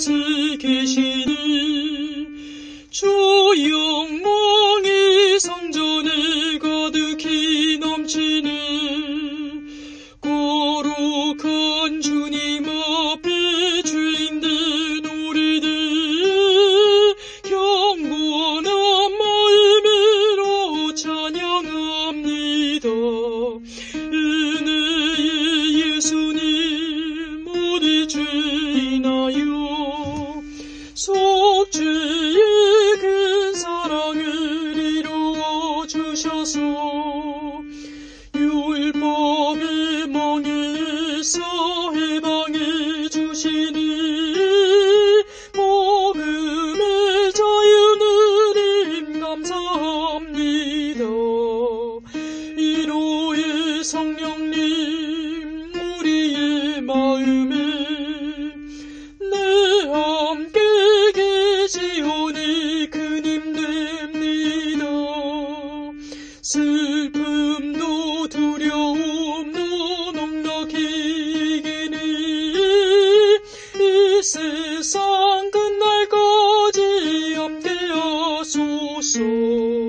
곳에 계시니 주영 주의 큰 사랑을 이루어 주셔서 유일법의 멍에서 해방해 주시니 복음의 자유는 감사합니다. 이로의 성령 叔叔。